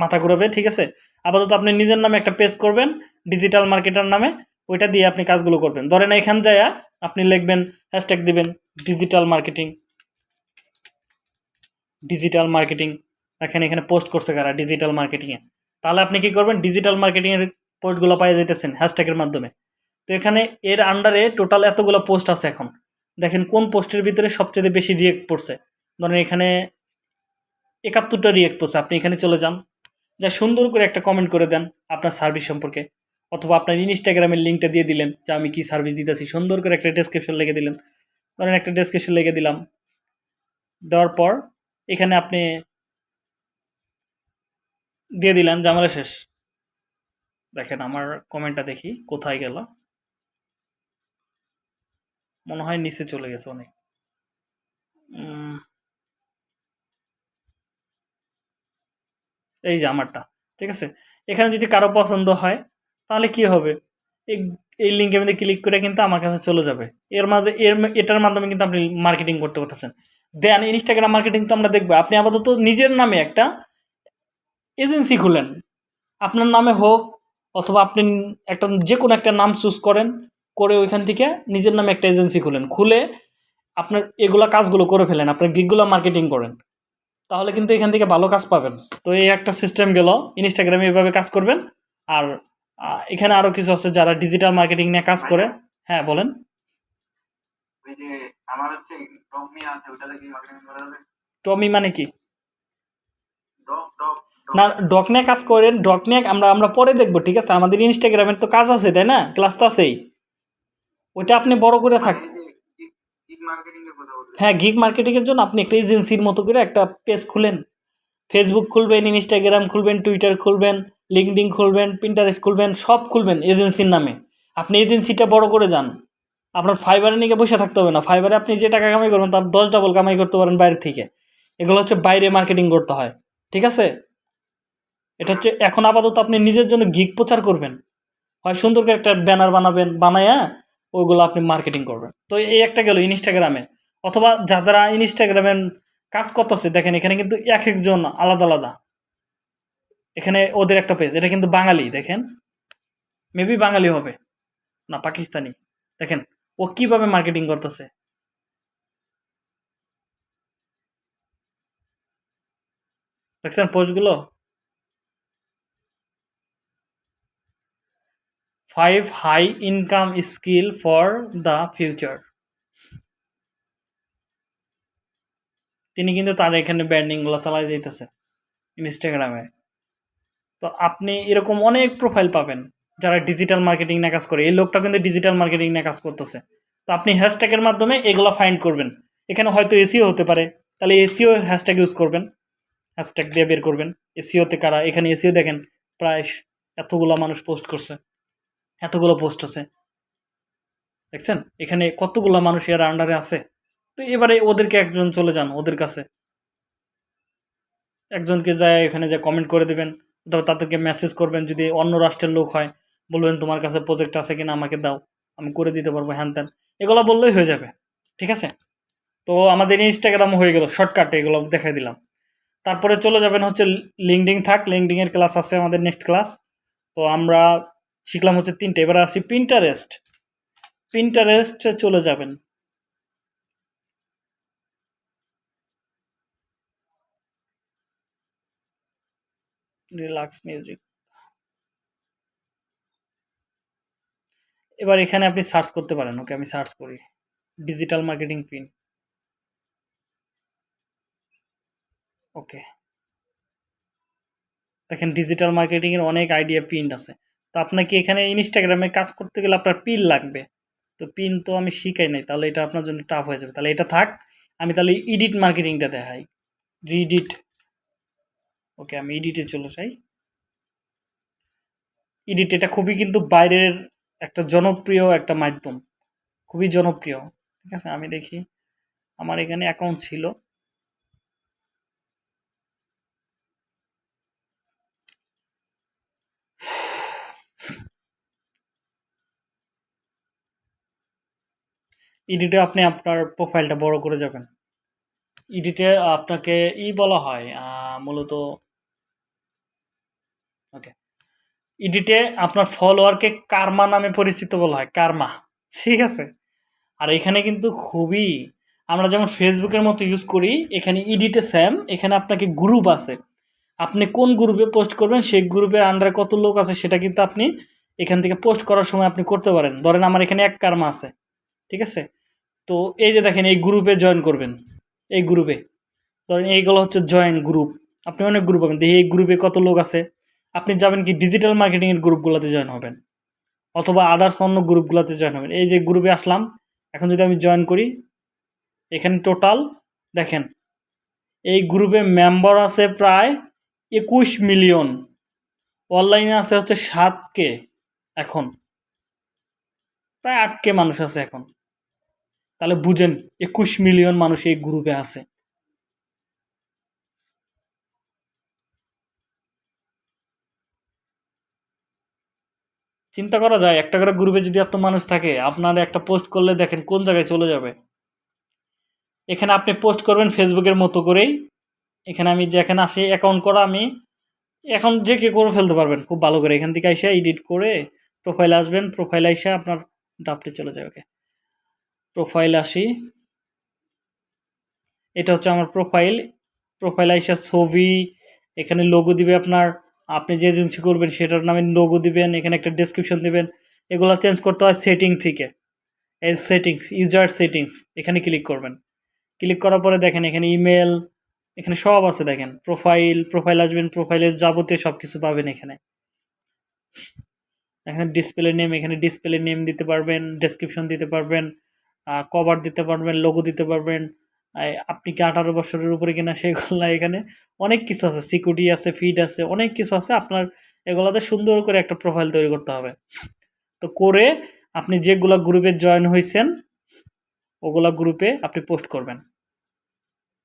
মাথা ঘুরাবে, ঠিক আছে? আপাতত আপনি নিজের নামে একটা পেজ করবেন ডিজিটাল মার্কেটার নামে, ওইটা দিয়ে আপনি কাজগুলো করবেন। ধরেন এখান যায় আপনি লিখবেন হ্যাশট্যাগ দিবেন ডিজিটাল মার্কেটিং ডিজিটাল মার্কেটিং দেখেন এখানে পোস্ট করছে কারা ডিজিটাল মার্কেটিংয়ে তাহলে আপনি কি করবেন ডিজিটাল মার্কেটিংয়ের পোস্টগুলো পাই যেতেছেন হ্যাশট্যাগের মাধ্যমে। তো এখানে এর আন্ডারে টোটাল এতগুলো পোস্ট আছে এখন। দেখেন কোন পোস্টের ভিতরে সবচেয়ে বেশি রিয়েক্ট পড়ছে। ধরেন এখানে একাত্তরটা রিয়েক্ট পড়ছে আপনি এখানে চলে যান। যা সুন্দর করে একটা কমেন্ট করে দেন আপনার সার্ভিস সম্পর্কে। অথবা আপনার ইনস্টাগ্রামের লিঙ্কটা দিয়ে দিলেন যে আমি কি সার্ভিস দিতেছি। সুন্দর করে একটা ডেসক্রিপশন লিখে দিলেন। ধরেন একটা ডেসক্রিপশন লিখে দিলাম। দেওয়ার পর এখানে আপনি দিয়ে দিলেন জামালা শেষ। দেখেন আমার কমেন্টটা দেখি কোথায় গেল। মনে হয় নিচে চলে গেছে অনেক। এই যে আমারটা, ঠিক আছে? এখানে যদি কারও পছন্দ হয়, তাহলে কি হবে? এই লিঙ্কের মধ্যে ক্লিক করে কিন্তু আমার কাছে চলে যাবে। এর মাঝে এর এটার মাধ্যমে কিন্তু আপনি মার্কেটিং করতে পারতেছেন। দেন ইনস্টাগ্রাম মার্কেটিং তো আমরা দেখব। আপনি আপাতত নিজের নামে একটা এজেন্সি খুলেন। আপনার নামে হোক, অথবা আপনি একটা যে কোনো একটা নাম চুজ করেন, করে ওইখান থেকে নিজের নামে একটা এজেন্সি খুলেন। খুলে আপনার এগুলা কাজগুলো করে ফেলেন। আপনার গিকগুলো মার্কেটিং করেন। তাহলে কিন্তু এখান থেকে ভালো কাজ পাবেন। তো এই একটা সিস্টেম গেল। ইনস্টাগ্রামে এভাবে কাজ করবেন। আর এখানে আরও কিছু আছে যারা ডিজিটাল মার্কেটিং নিয়ে কাজ করে। হ্যাঁ বলেন। ওই যে আমার হচ্ছে ডগ আছে ওটাতে কি মার্কেটিং করা যাবে টমি মানে কি? না ডক নিয়ে কাজ করেন। ডক নিয়ে আমরা আমরা পরে দেখব ঠিক আছে? আমাদের ইনস্টাগ্রামের তো কাজ আছে তাই না? ক্লাস তো আছেই। ওইটা আপনি বড় করে থাক গিগ মার্কেটিং এর কথা বলতে হ্যাঁ গিগ মার্কেটিংয়ের জন্য আপনি একটা এজেন্সির মতো করে একটা পেজ খুলেন। ফেসবুক খুলবেন ইনস্টাগ্রাম খুলবেন টুইটার খুলবেন লিঙ্কডিন খুলবেন পিন্টারেস্ট খুলবেন, সব খুলবেন এজেন্সির নামে। আপনি এজেন্সিটা বড় করে যান। আপনার ফাইবারে নিয়ে বসে থাকতে হবে না। ফাইবারে আপনি যে টাকা কামাই করবেন, তার দশ ডাবল কামাই করতে পারেন বাইরে থেকে। এগুলো হচ্ছে বাইরে মার্কেটিং করতে হয়। ঠিক আছে? এটা হচ্ছে এখন আপাতত আপনি নিজের জন্য গিগ প্রচার করবেন। হয় সুন্দর করে একটা ব্যানার বানাবেন, বানায়া ওইগুলো আপনি মার্কেটিং করবেন। তো এই একটা গেল ইনস্টাগ্রামে অথবা যারা ইনস্টাগ্রামে কাজ করতেছে, দেখেন এখানে কিন্তু এক একজন আলাদা আলাদা। এখানে ওদের একটা পেজ এটা কিন্তু বাঙালি, দেখেন। মেবি বাঙালি হবে, না পাকিস্তানি। দেখেন, ও কীভাবে মার্কেটিং করতেছে। দেখছেন পোস্টগুলো five high income skill for the future তিনি কিন্তু তার এখানে ব্র্যান্ডিংগুলো চালাই যাইতেছে ইনস্টাগ্রামে তো আপনি এরকম অনেক প্রোফাইল পাবেন যারা ডিজিটাল মার্কেটিং নিয়ে কাজ করে। এই লোকটা কিন্তু ডিজিটাল মার্কেটিং নিয়ে কাজ করতেছে। তো আপনি হ্যাশট্যাগের মাধ্যমে এগুলো ফাইন্ড করবেন। এখানে হয়তো এসিও হতে পারে। তাহলে এসিও হ্যাশট্যাগ ইউজ করবেন। হ্যাশট্যাগ দিয়ে বের করবেন। এসিওতে কারা? এখানে এসিও দেখেন। প্রায় এতগুলো মানুষ পোস্ট করছে। এতগুলো পোস্ট আছে। দেখছেন? এখানে কতগুলো মানুষ এর আন্ডারে আছে। তো এবারে ওদেরকে একজন চলে যান ওদের কাছে। একজনকে যায় এখানে যে কমেন্ট করে দেবেন, অথবা তাদেরকে মেসেজ করবেন, যদি অন্য রাষ্ট্রের লোক হয়, বলবেন, তোমার কাছে প্রজেক্ট আছে কিনা? আমাকে দাও। আমি করে দিতে পারব। হ্যান ত্যান। এগুলো বললেই হয়ে যাবে। ঠিক আছে? তো আমাদের ইনস্টাগ্রাম হয়ে গেল। শর্টকাটে এগুলো দেখাই দিলাম। তারপরে চলে যাবেন হচ্ছে লিঙ্কডিং থাক। লিঙ্কডিংয়ের ক্লাস আছে আমাদের নেক্সট ক্লাস তো আমরা শিখলাম হচ্ছে তিনটে, এবার আসি পিন্টারেস্ট পিন্টারেস্ট চলে যাবেন। রিল্যাক্স মিউজিক এবার এখানে আপনি সার্চ করতে পারেন। ওকে, আমি সার্চ করি। Digital marketing pin okay. দেখেন ডিজিটাল মার্কেটিংয়ের অনেক আইডিয়া পিন আছে। তো আপনাকে এখানে ইনস্টাগ্রামে কাজ করতে গেলে আপনার পিন লাগবে। তো পিন তো আমি শিখাই নাই, তাহলে এটা আপনার জন্য টাফ হয়ে যাবে। তাহলে এটা থাক, আমি তাহলে ইডিট মার্কেটিংটা দেখাই। রিডিট ওকে আমি ইডিটে চলে যাই। ইডিট এটা খুবই কিন্তু বাইরের একটা জনপ্রিয় একটা মাধ্যম। খুবই জনপ্রিয়, ঠিক আছে? আমি দেখি, আমার এখানে অ্যাকাউন্ট ছিল। ইডিটে আপনি আপনার প্রোফাইলটা বড় করে যাবেন। ইডিটে আপনাকে ই বলা হয় মূলত ওকে ইডিটে আপনার ফলোয়ারকে কার্মা নামে পরিচিত বলা হয় কার্মা ঠিক আছে? আর এখানে কিন্তু খুবই, আমরা যেমন ফেসবুকের মতো ইউজ করি, এখানে ইডিটে স্যাম এখানে আপনাকে গ্রুপ আছে। আপনি কোন গ্রুপে পোস্ট করবেন, সেই গ্রুপের আন্ডারে কত লোক আছে সেটা কিন্তু আপনি এখান থেকে পোস্ট করার সময় আপনি করতে পারেন। ধরেন আমার এখানে এক কার্মা আছে। ঠিক আছে? তো এই যে দেখেন, এই গ্রুপে জয়েন করবেন। এই গ্রুপে ধরেন এইগুলো হচ্ছে জয়েন গ্রুপ আপনি অনেক গ্রুপ পাবেন। দেখি এই গ্রুপে কত লোক আছে। আপনি যাবেন কি ডিজিটাল মার্কেটিংয়ের গ্রুপগুলোতে জয়েন হবেন। অথবা আদার্স অন্য গ্রুপগুলোতে জয়েন হবেন। এই যে গ্রুপে আসলাম। এখন যদি আমি জয়েন করি, এখানে টোটাল দেখেন, এই গ্রুপে মেম্বার আছে প্রায় একুশ মিলিয়ন অনলাইনে আছে হচ্ছে সাত কে এখন। প্রায় আট কে মানুষ আছে এখন। তাহলে বুঝেন, একুশ মিলিয়ন মানুষ এই গ্রুপে আছে। চিন্তা করা যায়, একটা করে গ্রুপে যদি এত মানুষ থাকে, আপনার একটা পোস্ট করলে দেখেন কোন জায়গায় চলে যাবে। এখানে আপনি পোস্ট করবেন ফেসবুকের মতো করেই। এখানে আমি যেখানে আসি অ্যাকাউন্ট করা আমি, এখন যে কে করে ফেলতে পারবেন, খুব ভালো করে। এখান থেকে এসে এডিট করে প্রোফাইল আসবেন প্রোফাইল এসে আপনার ডাপটে চলে যাবে। প্রোফাইল আসি। এটা হচ্ছে আমার প্রোফাইল। প্রোফাইল এসে ছবি, এখানে লোগো দিবে আপনার, আপনি যে এজেন্সি করবেন সেটার নামে লোগো দিবেন, এখানে একটা ডেসক্রিপশন দিবেন। এগুলো চেঞ্জ করতে হয় সেটিং থেকে। এই সেটিংস ইউজার সেটিংস এখানে ক্লিক করবেন। ক্লিক করার পরে দেখেন এখানে ইমেল এখানে সব আছে দেখেন। প্রোফাইল প্রোফাইল আসবেন প্রোফাইলের যাবতীয় সব কিছু পাবেন এখানে। এখানে ডিসপ্লে নেম এখানে ডিসপ্লে নেম দিতে পারবেন ডেসক্রিপশন দিতে পারবেন। কভার দিতে পারবেন লোগো দিতে পারবেন। আপনি কি আঠারো বছরের উপরে কিনা সেগুলো এখানে অনেক কিছু আছে। সিকিউরিটি আছে ফিড আছে, অনেক কিছু আছে। আপনার এগুলোতে সুন্দর করে একটা প্রোফাইল তৈরি করতে হবে। তো করে আপনি যেগুলা গ্রুপে জয়েন হয়েছেন ওগুলা গ্রুপে আপনি পোস্ট করবেন।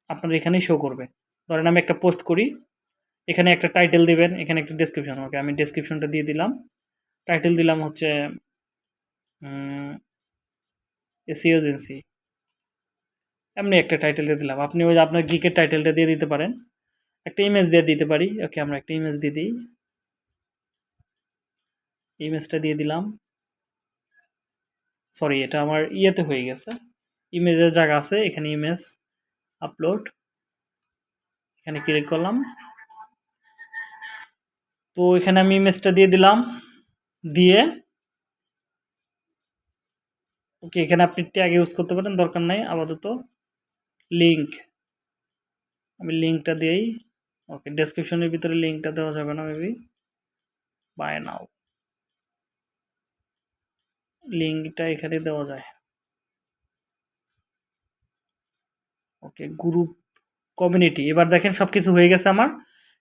আপনার এখানেই শো করবে। ধরেন আমি একটা পোস্ট করি, এখানে একটা টাইটেল দিবেন, এখানে একটা ডেসক্রিপশন ওকে আমি ডেসক্রিপশনটা দিয়ে দিলাম। টাইটেল দিলাম হচ্ছে এসি এজেন্সি এমনি একটা টাইটেল দিয়ে দিলাম। আপনি ওই আপনার গিকের টাইটেলটা দিয়ে দিতে পারেন। একটা ইমেজ দিয়ে দিতে পারি। ওকে আমরা একটা ইমেজ দিয়ে দিই। ইমেজটা দিয়ে দিলাম। সরি এটা আমার ইয়েতে হয়ে গেছে। ইমেজের জায়গা আছে, এখানে ইমেজ আপলোড এখানে ক্লিক করলাম। তো এখানে আমি ইমেজটা দিয়ে দিলাম। দিয়ে ওকে এখানে আপনি ট্যাগ ইউজ করতে পারেন, দরকার নাই, আপাতত লিঙ্ক আমি লিঙ্কটা দিয়েই ওকে ডেসক্রিপশনের ভিতরে লিঙ্কটা দেওয়া যাবে না মেবি বাই নাও লিঙ্কটা এখানে দেওয়া যায়। ওকে গ্রুপ কমিউনিটি এবার দেখেন সব কিছু হয়ে গেছে আমার।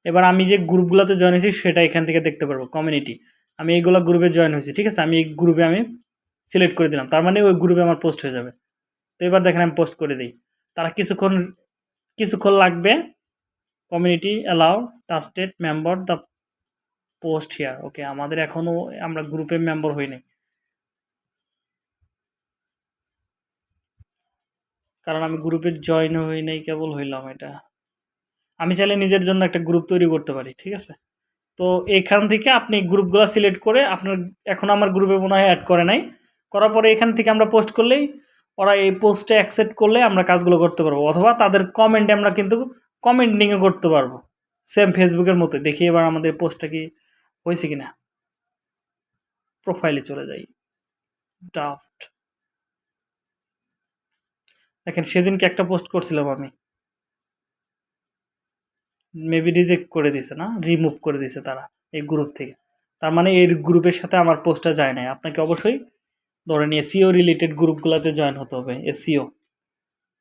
এবার আমি যে গ্রুপগুলোতে জয়েন হয়েছি, সেটা এখান থেকে দেখতে পারব কমিউনিটি আমি এইগুলো গ্রুপে জয়েন হয়েছি, ঠিক আছে? আমি এই গ্রুপে আমি সিলেক্ট করে দিলাম। তার মানে ওই গ্রুপে আমার পোস্ট হয়ে যাবে। তো এবার দেখেন আমি পোস্ট করে দিই। তারা কিছুক্ষণ কিছুক্ষণ লাগবে। Community allow trusted member the post here okay আমাদের এখনও আমরা গ্রুপে মেম্বার হইনি কারণ আমি গ্রুপে জয়েন হই নাই, কেবল হইলাম এটা। আমি চাইলে নিজের জন্য একটা গ্রুপ তৈরি করতে পারি, ঠিক আছে? তো এখান থেকে আপনি গ্রুপগুলো সিলেক্ট করে আপনার, এখন আমার গ্রুপে মনে হয় অ্যাড করে নাই। করার পরে এখান থেকে আমরা পোস্ট করলেই ওরা এই পোস্টে অ্যাকসেপ্ট করলে আমরা কাজগুলো করতে পারব। অথবা তাদের কমেন্টে আমরা কিন্তু কমেন্টিংও করতে পারব। সেম ফেসবুকের মতো দেখি এবার আমাদের পোস্টটা কি হয়েছে কি না প্রোফাইলে চলে যাই। ড্রাফট দেখেন সেদিনকে একটা পোস্ট করছিলাম আমি। মেবি রিজেক্ট করে দিছে না? রিমুভ করে দিছে তারা এই গ্রুপ থেকে। তার মানে এই গ্রুপের সাথে আমার পোস্টটা যায় নাই। আপনাকে অবশ্যই ধরেন এসিও রিলেটেড গ্রুপগুলোতে জয়েন হতে হবে এসিও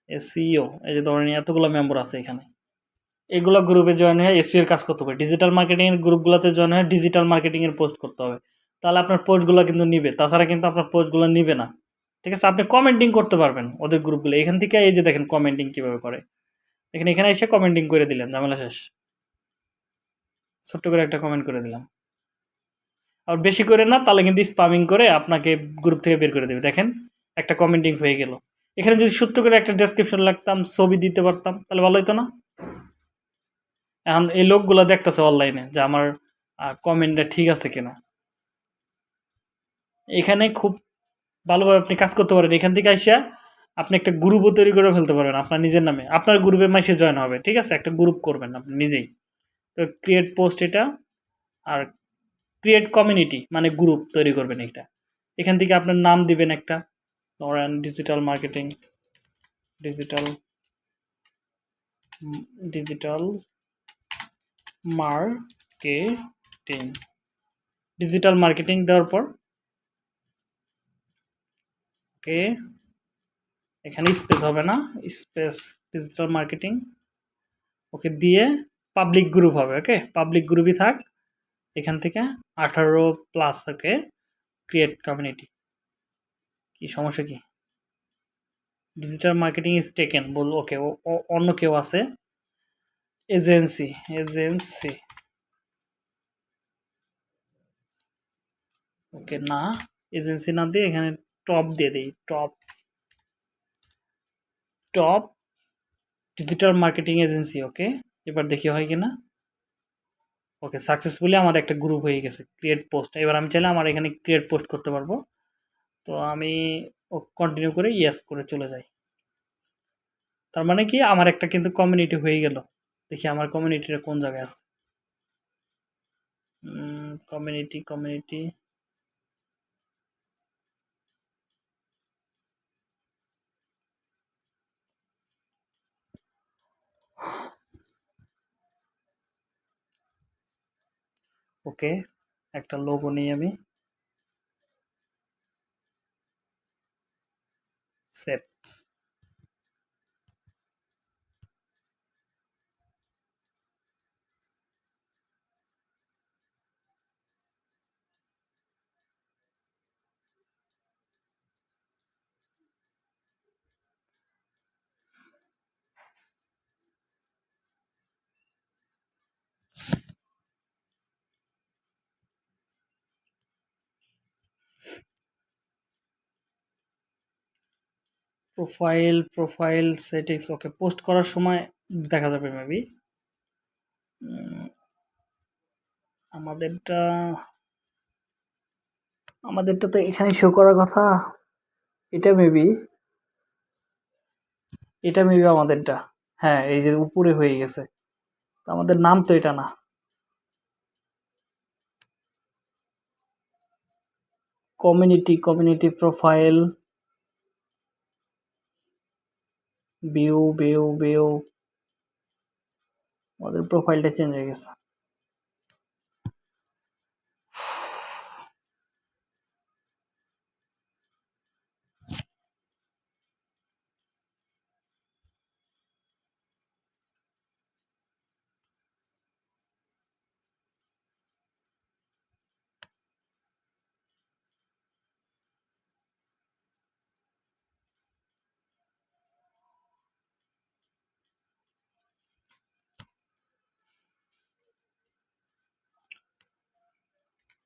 এসিও এই যে ধরেন এতগুলো মেম্বার আছে এখানে। এগুলো গ্রুপে জয়েন হয়ে এসিওর কাজ করতে হবে ডিজিটাল মার্কেটিংয়ের গ্রুপগুলোতে জয়েন হয়ে ডিজিটাল মার্কেটিংয়ের পোস্ট করতে হবে। তাহলে আপনার পোস্টগুলো কিন্তু নিবে, তাছাড়া কিন্তু আপনার পোস্টগুলো নিবে না। ঠিক আছে, আপনি কমেন্টিং করতে পারবেন ওদের গ্রুপগুলো এখান থেকে এই যে দেখেন কমেন্টিং কীভাবে করে। এখানে এখানে এসে কমেন্টিং করে দিলেন ঝামেলা শেষ। ছোট্ট করে একটা কমেন্ট করে দিলাম। আর বেশি করে না, তাহলে কিন্তু স্পামিং করে আপনাকে গ্রুপ থেকে বের করে দেবে। দেখেন, একটা কমেন্টিং হয়ে গেল। এখানে যদি ছোট্ট করে একটা ডেসক্রিপশন লাগতাম, ছবি দিতে পারতাম, তাহলে ভালো হতো না? এখন এই লোকগুলো দেখতেছে অনলাইনে যে আমার কমেন্টটা ঠিক আছে কিনা। এখানে খুব ভালোভাবে আপনি কাজ করতে পারেন। এখান থেকে আসিয়া আপনি একটা গ্রুপও তৈরি করে ফেলতে পারবেন আপনার নিজের নামে। আপনার গ্রুপে মাসে জয়েন হবে, ঠিক আছে? একটা গ্রুপ করবেন আপনি নিজেই। তো ক্রিয়েট পোস্ট এটা, আর ক্রিয়েট কমিউনিটি মানে গ্রুপ তৈরি করবেন এটা এখান থেকে আপনার নাম দিবেন একটা। ধরেন digital marketing digital digital marketing digital marketing দেওয়ার পর, ওকে, এখানে স্পেস হবে না স্পেস ডিজিটাল মার্কেটিং ওকে দিয়ে পাবলিক গ্রুপ হবে, ওকে? পাবলিক গ্রুপই থাক। এখান থেকে আঠারো প্লাস ওকে ক্রিয়েট কমিউনিটি কি সমস্যা কি? ডিজিটাল মার্কেটিং ইজ টেকেন বল, ওকে অন্য কেউ আছে? এজেন্সি এজেন্সি ওকে, না এজেন্সি না দিয়ে এখানে টপ দিয়ে দিই top top digital marketing agency okay, এবার দেখি হয় কিনা। ওকে সাকসেসফুলি আমার একটা গ্রুপ হয়ে গেছে ক্রিয়েট পোস্ট এবার আমি চাইলে আমার এখানে ক্রিয়েট পোস্ট করতে পারব। তো আমি ও কন্টিনিউ করে ইয়েস করে চলে যাই। তার মানে কি, আমার একটা কিন্তু কমিউনিটি হয়ে গেল। দেখি আমার কমিউনিটিটা কোন জায়গায় আছে। কমিউনিটি কমিউনিটি ওকে একটা লোগো নিই আমি profile profile settings okay post করার সময় দেখা যাবে মেবি আমাদেরটা আমাদেরটা তো এখানে শো করার কথা। এটা মেবি এটা মেবি আমাদেরটা। হ্যাঁ এই যে উপরে হয়ে গেছে। আমাদের নাম তো এটা না। Community community profile view view view আমাদের প্রোফাইলটা চেঞ্জ হয়ে গেছে।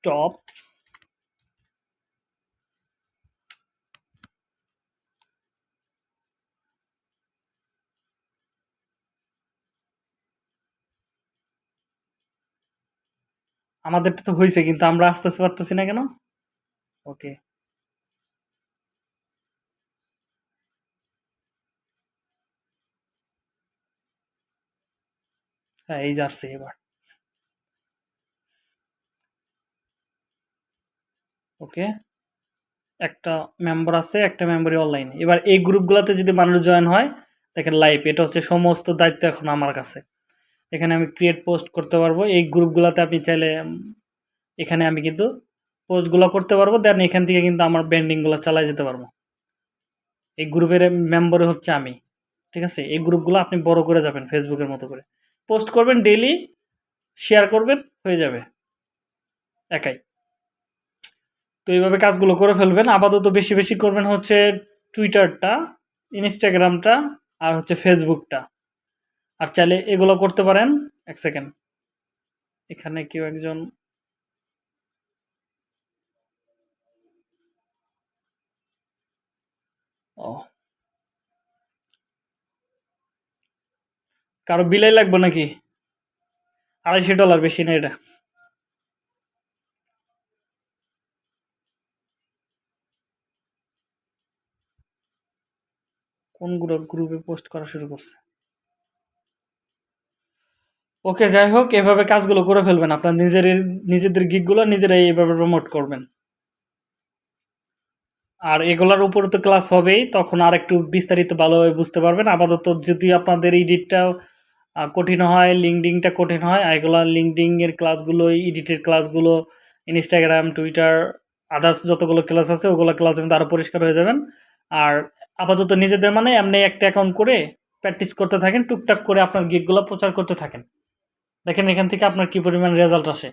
টপ। আমাদেরটা তো হয়েছে কিন্তু আমরা আসতেছে পারতেছি না কেন? ওকে হ্যাঁ এই যাচ্ছে এবার। ওকে? একটা মেম্বার আছে, একটা মেম্বারই অনলাইনে এবার এই গ্রুপগুলোতে যদি মানুষ জয়েন হয়, দেখেন লাইভ এটা হচ্ছে সমস্ত দায়িত্ব এখন আমার কাছে। এখানে আমি ক্রিয়েট পোস্ট করতে পারব। এই গ্রুপগুলোতে আপনি চাইলে এখানে আমি কিন্তু পোস্টগুলো করতে পারব। দেন এখান থেকে কিন্তু আমার ব্যান্ডিংগুলো চালাই যেতে পারব। এই গ্রুপের মেম্বার হচ্ছে আমি, ঠিক আছে? এই গ্রুপগুলো আপনি বড় করে যাবেন ফেসবুকের মতো করে। পোস্ট করবেন ডেইলি শেয়ার করবেন, হয়ে যাবে। একাই। তো এইভাবে কাজগুলো করে ফেলবেন। আপাতত বেশি বেশি করবেন হচ্ছে টুইটারটা ইনস্টাগ্রামটা আর হচ্ছে ফেসবুকটা আর চাইলে এগুলো করতে পারেন। এক সেকেন্ড। এখানে কেউ একজন ও। কারও বিলাই লাগবে নাকি? আড়াইশো ডলার বেশি না এটা। কোন গ্রুপে পোস্ট করা শুরু করছে? ওকে যাই হোক এভাবে কাজগুলো করে ফেলবেন। আপনার নিজের নিজেদের গিকগুলো নিজেরাই এভাবে প্রমোট করবেন। আর এগুলার উপর তো ক্লাস হবেই তখন আর একটু বিস্তারিত ভালোভাবে বুঝতে পারবেন। আপাতত যদি আপনাদের এডিটটা আহ, কঠিন হয় লিঙ্কডিংটা কঠিন হয় আর এগুলো লিঙ্কডিংয়ের ক্লাসগুলো এডিটের ক্লাসগুলো ইনস্টাগ্রাম টুইটার আদার্স যতগুলো ক্লাস আছে ওগুলো ক্লাস কিন্তু আরও পরিষ্কার হয়ে যাবেন। আর আপাতত নিজেদের মানে এমনি একটা অ্যাকাউন্ট করে প্র্যাকটিস করতে থাকেন, টুকটাক করে আপনার গিকগুলো প্রচার করতে থাকেন। দেখেন এখান থেকে আপনার কী পরিমাণ রেজাল্ট আসে।